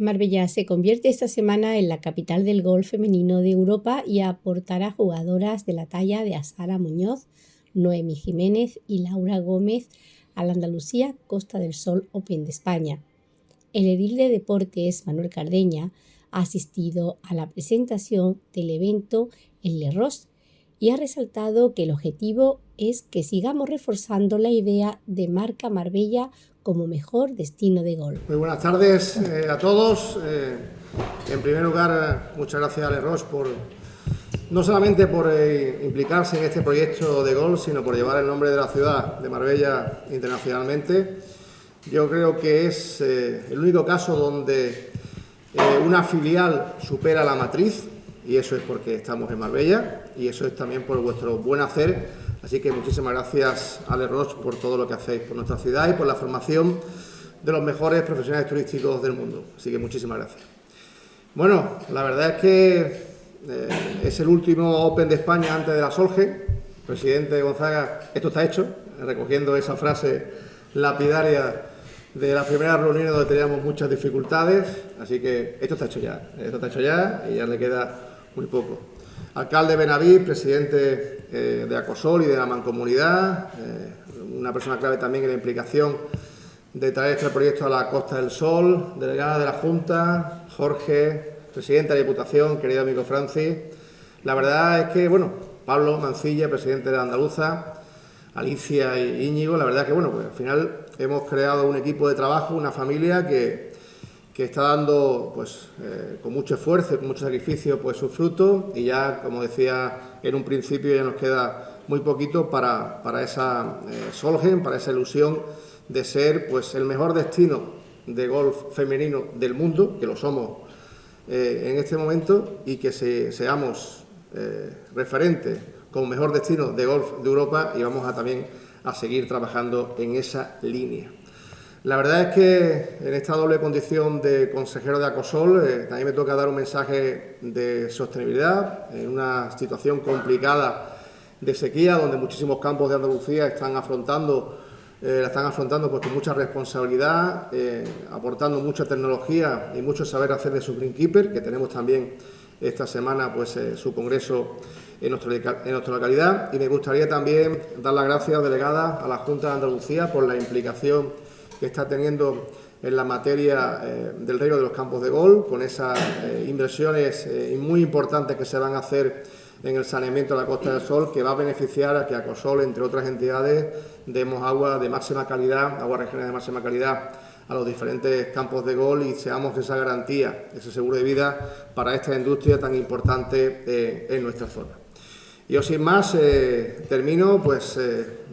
Marbella se convierte esta semana en la capital del golf femenino de Europa y aportará jugadoras de la talla de Asara Muñoz, Noemi Jiménez y Laura Gómez a la Andalucía Costa del Sol Open de España. El edil de deportes Manuel Cardeña ha asistido a la presentación del evento en Le y ha resaltado que el objetivo es que sigamos reforzando la idea de marca Marbella como mejor destino de golf. Muy buenas tardes eh, a todos. Eh, en primer lugar, muchas gracias a Leros por no solamente por eh, implicarse en este proyecto de golf, sino por llevar el nombre de la ciudad de Marbella internacionalmente. Yo creo que es el único caso donde una filial supera la matriz, y eso es porque estamos en Marbella, y eso es también por vuestro buen hacer Así que muchísimas gracias, Ale Roche, por todo lo que hacéis por nuestra ciudad y por la formación de los mejores profesionales turísticos del mundo. Así que muchísimas gracias. Bueno, la verdad es que eh, es el último Open de España antes de la Solge. Presidente Gonzaga, esto está hecho, recogiendo esa frase lapidaria de la primera reunión donde teníamos muchas dificultades, así que esto está hecho ya, esto está hecho ya y ya le queda muy poco alcalde Benaví, presidente eh, de Acosol y de la Mancomunidad, eh, una persona clave también en la implicación de traer este proyecto a la Costa del Sol, delegada de la Junta, Jorge, presidente de la Diputación, querido amigo Francis. La verdad es que, bueno, Pablo Mancilla, presidente de Andaluza, Alicia y Íñigo, la verdad es que, bueno, pues al final hemos creado un equipo de trabajo, una familia que que está dando pues, eh, con mucho esfuerzo y con mucho sacrificio pues, su fruto y ya, como decía en un principio, ya nos queda muy poquito para, para esa eh, Solgen, para esa ilusión de ser pues, el mejor destino de golf femenino del mundo, que lo somos eh, en este momento, y que seamos referentes como mejor destino de golf de Europa y vamos a también a seguir trabajando en esa línea. La verdad es que en esta doble condición de consejero de Acosol, eh, también me toca dar un mensaje de sostenibilidad en una situación complicada de sequía, donde muchísimos campos de Andalucía están afrontando, eh, la están afrontando pues, con mucha responsabilidad, eh, aportando mucha tecnología y mucho saber hacer de su Greenkeeper, que tenemos también esta semana pues, su congreso en, en nuestra localidad. Y me gustaría también dar las gracias, delegada, a la Junta de Andalucía por la implicación que está teniendo en la materia eh, del riego de los campos de gol, con esas eh, inversiones eh, muy importantes que se van a hacer en el saneamiento de la Costa del Sol, que va a beneficiar a que Acosol, entre otras entidades, demos agua de máxima calidad, agua regional de máxima calidad a los diferentes campos de gol y seamos esa garantía, ese seguro de vida para esta industria tan importante en nuestra zona. Yo sin más termino pues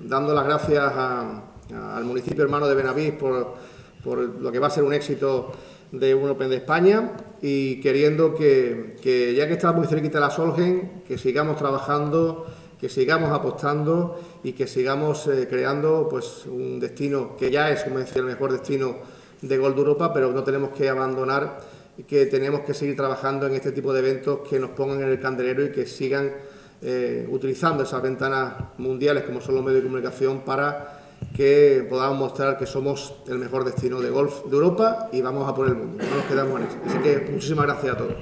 dando las gracias a, al municipio hermano de Benavís por, por, lo que va a ser un éxito de un Open de España y queriendo que, que ya que está muy cerquita la Solgen, que sigamos trabajando, que sigamos apostando y que sigamos eh, creando pues un destino que ya es, como decía, el mejor destino de gol de Europa, pero no tenemos que abandonar y que tenemos que seguir trabajando en este tipo de eventos que nos pongan en el candelero y que sigan eh, utilizando esas ventanas mundiales como son los medios de comunicación para que podamos mostrar que somos el mejor destino de golf de Europa y vamos a por el mundo. No nos quedamos en eso. Así que muchísimas gracias a todos.